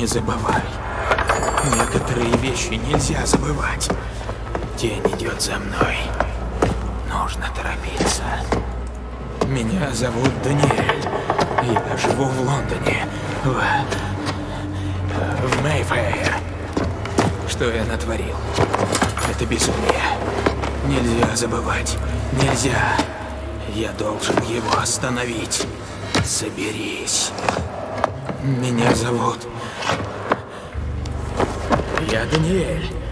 Не забывай. Некоторые вещи нельзя забывать. Тень идет за мной. Нужно торопиться. Меня зовут Даниэль. Я живу в Лондоне. В... В Мейфэйр. Что я натворил? Это безумие. Нельзя забывать. Нельзя. Я должен его остановить. Соберись. Меня зовут... Я Даниэль.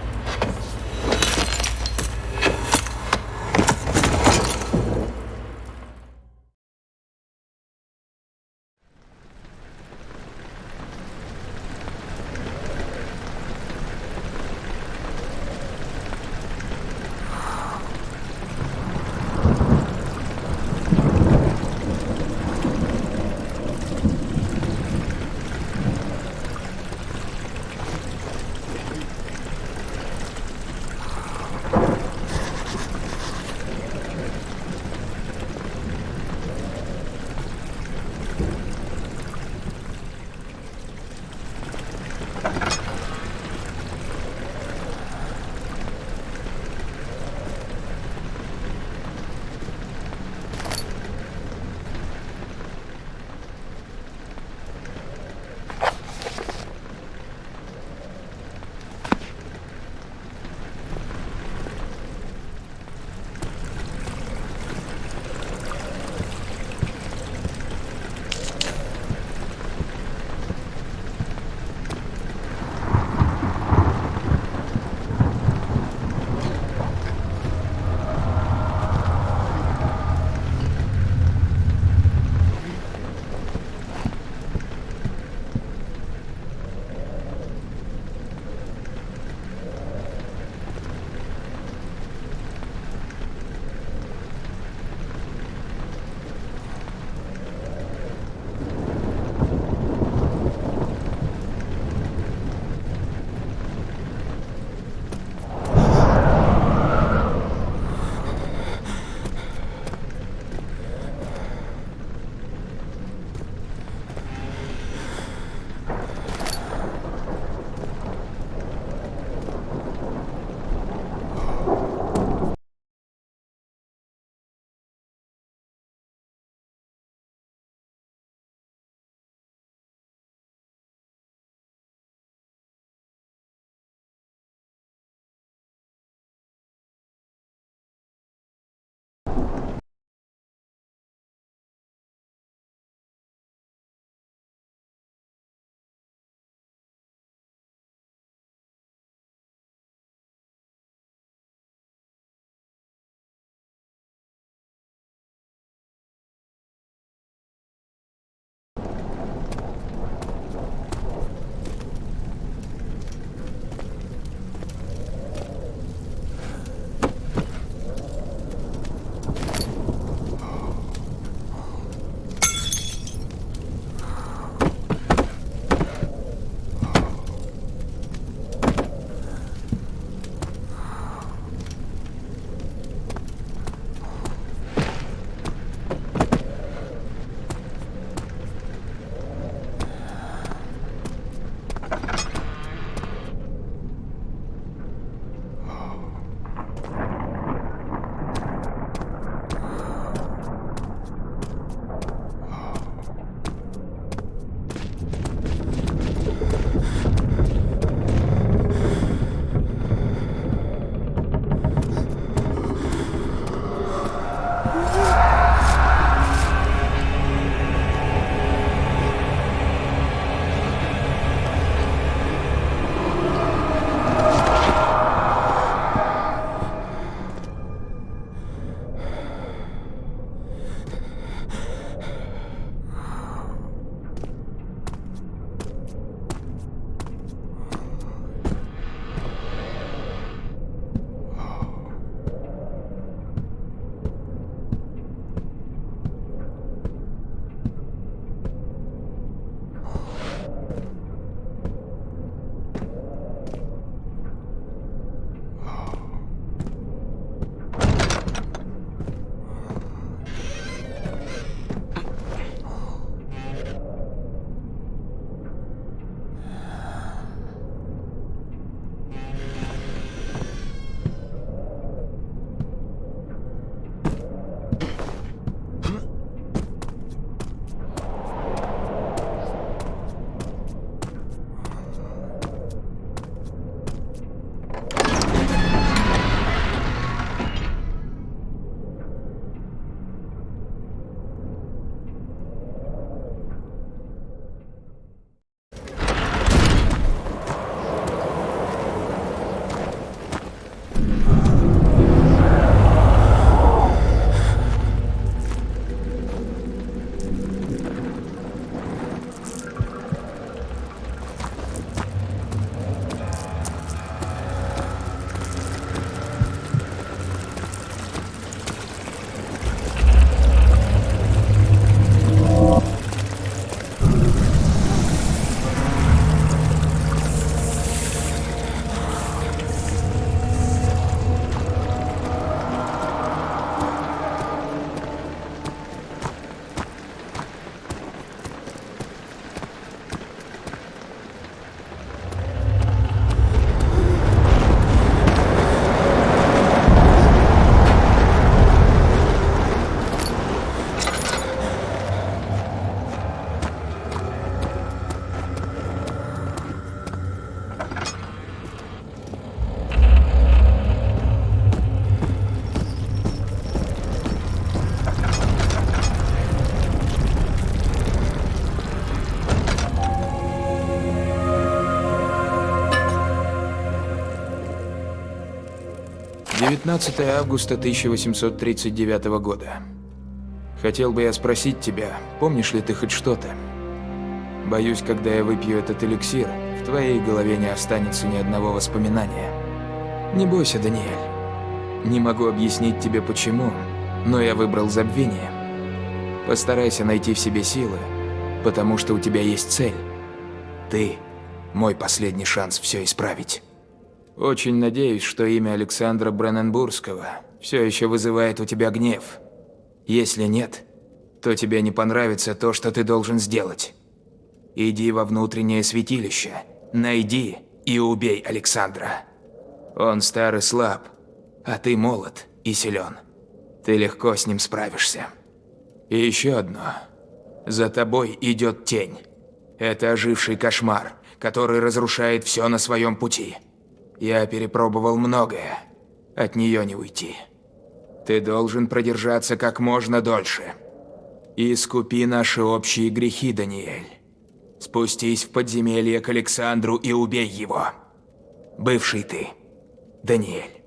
19 августа 1839 года. Хотел бы я спросить тебя, помнишь ли ты хоть что-то? Боюсь, когда я выпью этот эликсир, в твоей голове не останется ни одного воспоминания. Не бойся, Даниэль. Не могу объяснить тебе почему, но я выбрал забвение. Постарайся найти в себе силы, потому что у тебя есть цель. Ты – мой последний шанс все исправить. Очень надеюсь, что имя Александра Бренненбургского все еще вызывает у тебя гнев. Если нет, то тебе не понравится то, что ты должен сделать. Иди во внутреннее святилище, найди и убей Александра. Он стар и слаб, а ты молод и силен. Ты легко с ним справишься. И еще одно. За тобой идет тень. Это оживший кошмар, который разрушает все на своем пути. Я перепробовал многое. От нее не уйти. Ты должен продержаться как можно дольше. И искупи наши общие грехи, Даниэль. Спустись в подземелье к Александру и убей его. Бывший ты, Даниэль.